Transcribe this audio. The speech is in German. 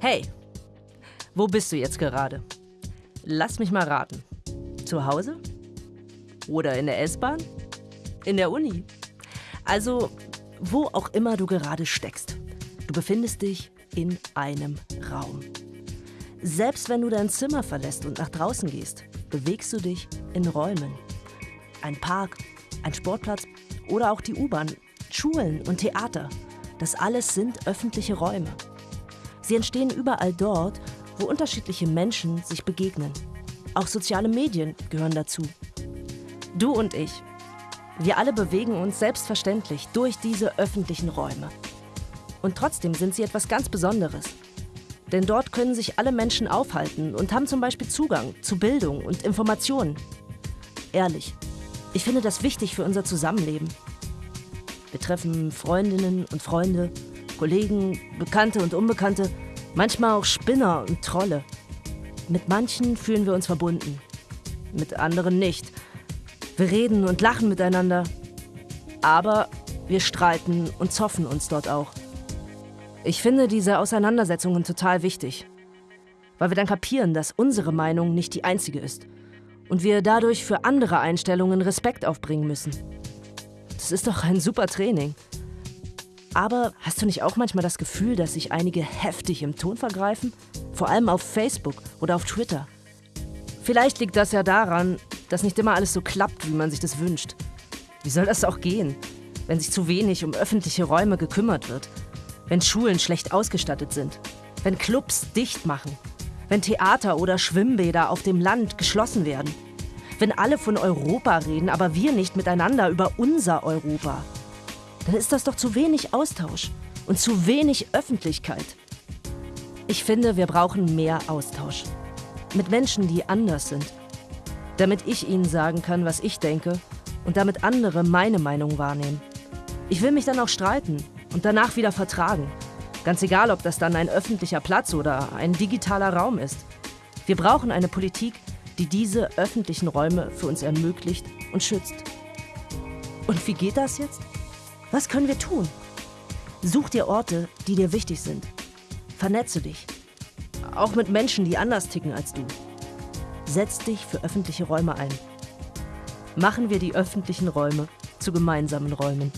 Hey, wo bist du jetzt gerade? Lass mich mal raten. Zu Hause? Oder in der S-Bahn? In der Uni? Also, wo auch immer du gerade steckst. Du befindest dich in einem Raum. Selbst wenn du dein Zimmer verlässt und nach draußen gehst, bewegst du dich in Räumen. Ein Park, ein Sportplatz oder auch die U-Bahn, Schulen und Theater. Das alles sind öffentliche Räume. Sie entstehen überall dort, wo unterschiedliche Menschen sich begegnen. Auch soziale Medien gehören dazu. Du und ich, wir alle bewegen uns selbstverständlich durch diese öffentlichen Räume. Und trotzdem sind sie etwas ganz Besonderes. Denn dort können sich alle Menschen aufhalten und haben zum Beispiel Zugang zu Bildung und Informationen. Ehrlich, ich finde das wichtig für unser Zusammenleben. Wir treffen Freundinnen und Freunde, Kollegen, Bekannte und Unbekannte, manchmal auch Spinner und Trolle. Mit manchen fühlen wir uns verbunden, mit anderen nicht. Wir reden und lachen miteinander, aber wir streiten und zoffen uns dort auch. Ich finde diese Auseinandersetzungen total wichtig, weil wir dann kapieren, dass unsere Meinung nicht die einzige ist und wir dadurch für andere Einstellungen Respekt aufbringen müssen. Das ist doch ein super Training. Aber hast du nicht auch manchmal das Gefühl, dass sich einige heftig im Ton vergreifen? Vor allem auf Facebook oder auf Twitter. Vielleicht liegt das ja daran, dass nicht immer alles so klappt, wie man sich das wünscht. Wie soll das auch gehen, wenn sich zu wenig um öffentliche Räume gekümmert wird? Wenn Schulen schlecht ausgestattet sind? Wenn Clubs dicht machen? Wenn Theater oder Schwimmbäder auf dem Land geschlossen werden? Wenn alle von Europa reden, aber wir nicht miteinander über unser Europa, dann ist das doch zu wenig Austausch und zu wenig Öffentlichkeit. Ich finde, wir brauchen mehr Austausch. Mit Menschen, die anders sind. Damit ich ihnen sagen kann, was ich denke und damit andere meine Meinung wahrnehmen. Ich will mich dann auch streiten und danach wieder vertragen. Ganz egal, ob das dann ein öffentlicher Platz oder ein digitaler Raum ist. Wir brauchen eine Politik, die diese öffentlichen Räume für uns ermöglicht und schützt. Und wie geht das jetzt? Was können wir tun? Such dir Orte, die dir wichtig sind. Vernetze dich. Auch mit Menschen, die anders ticken als du. Setz dich für öffentliche Räume ein. Machen wir die öffentlichen Räume zu gemeinsamen Räumen.